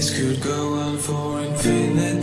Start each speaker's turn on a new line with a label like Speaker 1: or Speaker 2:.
Speaker 1: This could go on for infinite